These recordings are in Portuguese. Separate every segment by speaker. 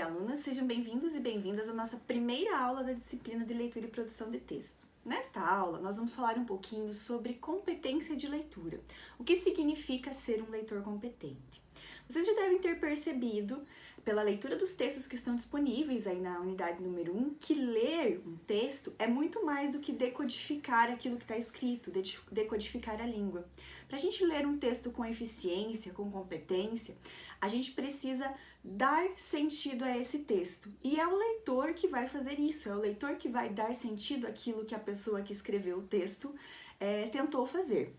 Speaker 1: e alunas, sejam bem-vindos e bem-vindas à nossa primeira aula da disciplina de leitura e produção de texto. Nesta aula, nós vamos falar um pouquinho sobre competência de leitura, o que significa ser um leitor competente. Vocês já devem ter percebido pela leitura dos textos que estão disponíveis aí na unidade número 1, que ler um texto é muito mais do que decodificar aquilo que está escrito, decodificar a língua. Para a gente ler um texto com eficiência, com competência, a gente precisa dar sentido a esse texto. E é o leitor que vai fazer isso, é o leitor que vai dar sentido àquilo que a pessoa que escreveu o texto é, tentou fazer.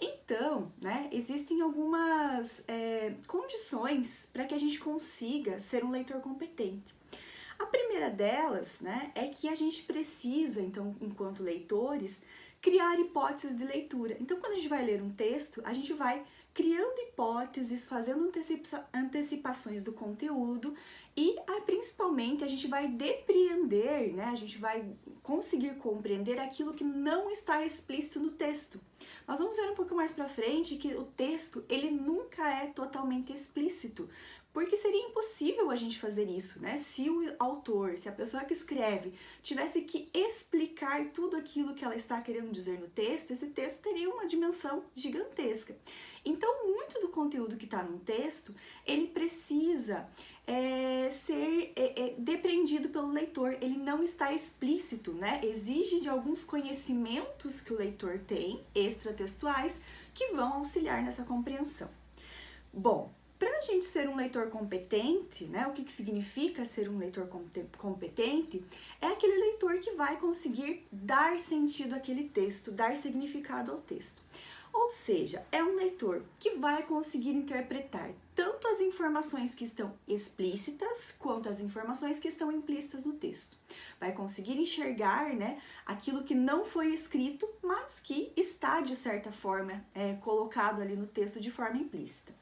Speaker 1: Então, né, existem algumas é, condições para que a gente consiga ser um leitor competente. A primeira delas, né, é que a gente precisa, então, enquanto leitores, criar hipóteses de leitura. Então, quando a gente vai ler um texto, a gente vai criando hipóteses, fazendo antecipa antecipações do conteúdo e ah, principalmente a gente vai depreender, né? A gente vai conseguir compreender aquilo que não está explícito no texto. Nós vamos ver um pouco mais para frente que o texto ele nunca é totalmente explícito, porque seria impossível a gente fazer isso, né? Se o autor, se a pessoa que escreve tivesse que explicar tudo aquilo que ela está querendo dizer no texto, esse texto teria uma dimensão gigantesca. Então, muito do conteúdo que está no texto, ele precisa é, ser é, é, depreendido pelo leitor, ele não está explícito, né? Exige de alguns conhecimentos que o leitor tem, extratextuais, que vão auxiliar nessa compreensão. Bom, para a gente ser um leitor competente, né, o que, que significa ser um leitor competente, é aquele leitor que vai conseguir dar sentido àquele texto, dar significado ao texto. Ou seja, é um leitor que vai conseguir interpretar tanto as informações que estão explícitas quanto as informações que estão implícitas no texto. Vai conseguir enxergar né, aquilo que não foi escrito, mas que está, de certa forma, é, colocado ali no texto de forma implícita.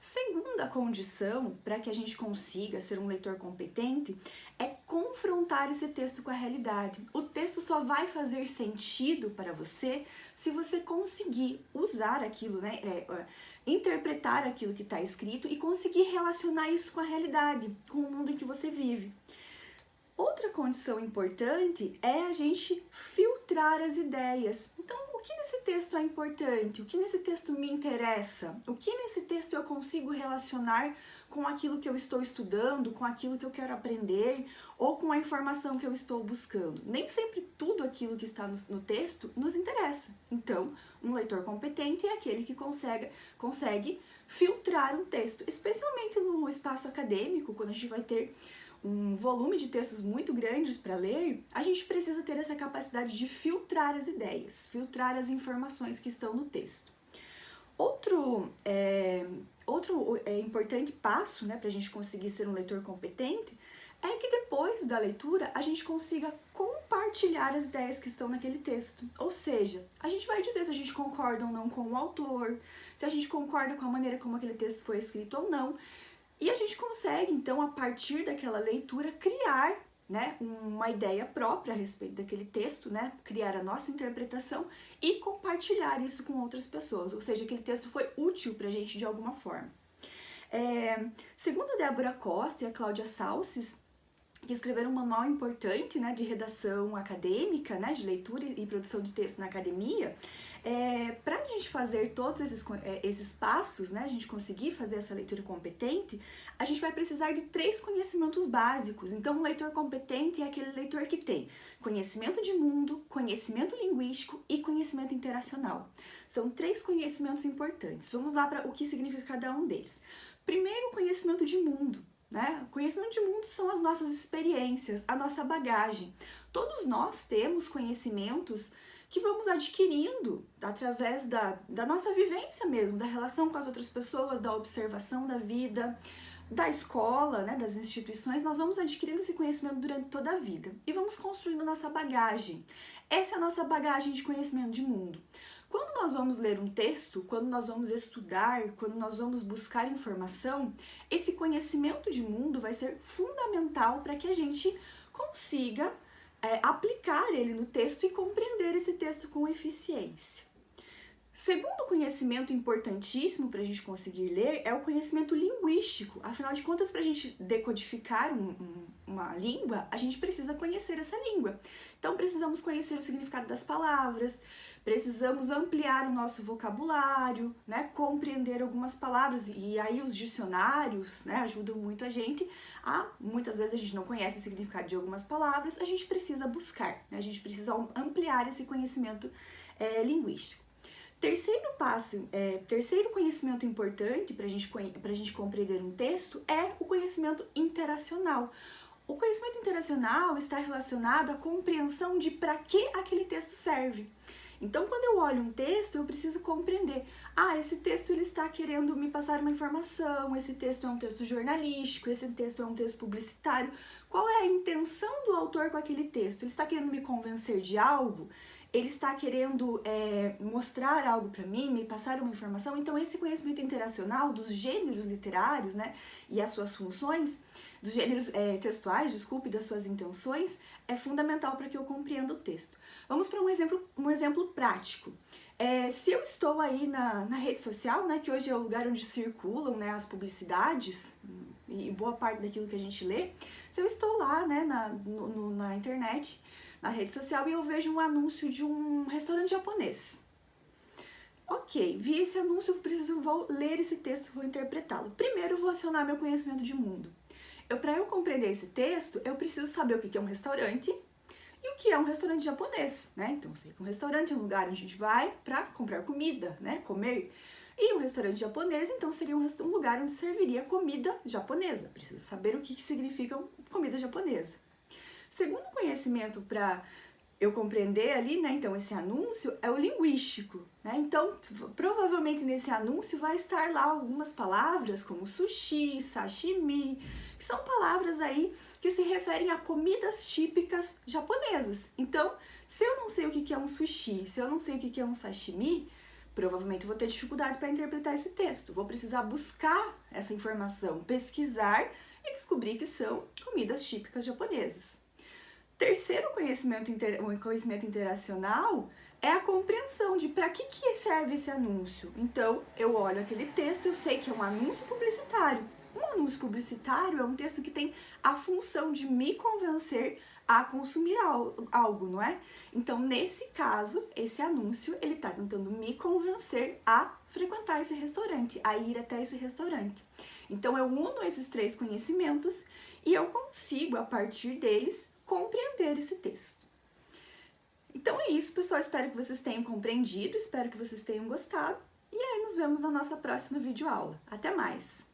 Speaker 1: Segunda condição para que a gente consiga ser um leitor competente é confrontar esse texto com a realidade. O texto só vai fazer sentido para você se você conseguir usar aquilo, né, é, interpretar aquilo que está escrito e conseguir relacionar isso com a realidade, com o mundo em que você vive. Outra condição importante é a gente filtrar as ideias. Então, o que nesse texto é importante? O que nesse texto me interessa? O que nesse texto eu consigo relacionar com aquilo que eu estou estudando, com aquilo que eu quero aprender ou com a informação que eu estou buscando? Nem sempre tudo aquilo que está no, no texto nos interessa. Então, um leitor competente é aquele que consegue, consegue filtrar um texto, especialmente no espaço acadêmico, quando a gente vai ter um volume de textos muito grandes para ler, a gente precisa ter essa capacidade de filtrar as ideias, filtrar as informações que estão no texto. Outro, é, outro é, importante passo né, para a gente conseguir ser um leitor competente é que depois da leitura a gente consiga compartilhar as ideias que estão naquele texto. Ou seja, a gente vai dizer se a gente concorda ou não com o autor, se a gente concorda com a maneira como aquele texto foi escrito ou não, e a gente consegue, então, a partir daquela leitura, criar né, uma ideia própria a respeito daquele texto, né, criar a nossa interpretação e compartilhar isso com outras pessoas, ou seja, aquele texto foi útil para a gente de alguma forma. É, segundo a Débora Costa e a Cláudia Salces, que escreveram um manual importante né, de redação acadêmica, né, de leitura e produção de texto na academia, é, para a gente fazer todos esses, é, esses passos, né, a gente conseguir fazer essa leitura competente, a gente vai precisar de três conhecimentos básicos. Então, um leitor competente é aquele leitor que tem conhecimento de mundo, conhecimento linguístico e conhecimento interacional. São três conhecimentos importantes. Vamos lá para o que significa cada um deles. Primeiro, conhecimento de mundo. Né? Conhecimento de mundo são as nossas experiências, a nossa bagagem. Todos nós temos conhecimentos que vamos adquirindo através da, da nossa vivência mesmo, da relação com as outras pessoas, da observação da vida, da escola, né, das instituições, nós vamos adquirindo esse conhecimento durante toda a vida e vamos construindo nossa bagagem. Essa é a nossa bagagem de conhecimento de mundo. Quando nós vamos ler um texto, quando nós vamos estudar, quando nós vamos buscar informação, esse conhecimento de mundo vai ser fundamental para que a gente consiga é, aplicar ele no texto e compreender esse texto com eficiência. Segundo conhecimento importantíssimo para a gente conseguir ler é o conhecimento linguístico. Afinal de contas, para a gente decodificar um, um, uma língua, a gente precisa conhecer essa língua. Então, precisamos conhecer o significado das palavras, precisamos ampliar o nosso vocabulário, né, compreender algumas palavras. E aí os dicionários né, ajudam muito a gente a, muitas vezes a gente não conhece o significado de algumas palavras, a gente precisa buscar, né, a gente precisa ampliar esse conhecimento é, linguístico. Terceiro passo, é, terceiro conhecimento importante para gente, a gente compreender um texto é o conhecimento interacional. O conhecimento interacional está relacionado à compreensão de para que aquele texto serve. Então, quando eu olho um texto, eu preciso compreender. Ah, esse texto ele está querendo me passar uma informação, esse texto é um texto jornalístico, esse texto é um texto publicitário. Qual é a intenção do autor com aquele texto? Ele está querendo me convencer de algo? Ele está querendo é, mostrar algo para mim, me passar uma informação. Então, esse conhecimento interacional dos gêneros literários, né, e as suas funções, dos gêneros é, textuais, desculpe, das suas intenções, é fundamental para que eu compreenda o texto. Vamos para um exemplo, um exemplo prático. É, se eu estou aí na, na rede social, né, que hoje é o lugar onde circulam né, as publicidades e boa parte daquilo que a gente lê, se eu estou lá né, na, no, na internet na rede social e eu vejo um anúncio de um restaurante japonês. Ok, vi esse anúncio, preciso, vou ler esse texto, vou interpretá-lo. Primeiro, vou acionar meu conhecimento de mundo. Eu, para eu compreender esse texto, eu preciso saber o que é um restaurante e o que é um restaurante japonês, né? Então, sei que um restaurante é um lugar onde a gente vai para comprar comida, né? Comer. E um restaurante japonês, então, seria um, um lugar onde serviria comida japonesa. Preciso saber o que, que significa comida japonesa. Segundo conhecimento para eu compreender ali, né, então esse anúncio é o linguístico, né? Então, provavelmente nesse anúncio vai estar lá algumas palavras como sushi, sashimi, que são palavras aí que se referem a comidas típicas japonesas. Então, se eu não sei o que é um sushi, se eu não sei o que é um sashimi, provavelmente vou ter dificuldade para interpretar esse texto. Vou precisar buscar essa informação, pesquisar e descobrir que são comidas típicas japonesas. Terceiro conhecimento, inter, conhecimento interacional é a compreensão de para que, que serve esse anúncio. Então, eu olho aquele texto, eu sei que é um anúncio publicitário. Um anúncio publicitário é um texto que tem a função de me convencer a consumir algo, não é? Então, nesse caso, esse anúncio, ele está tentando me convencer a frequentar esse restaurante, a ir até esse restaurante. Então, eu uno esses três conhecimentos e eu consigo, a partir deles, compreender esse texto. Então é isso, pessoal. Espero que vocês tenham compreendido, espero que vocês tenham gostado. E aí nos vemos na nossa próxima videoaula. Até mais!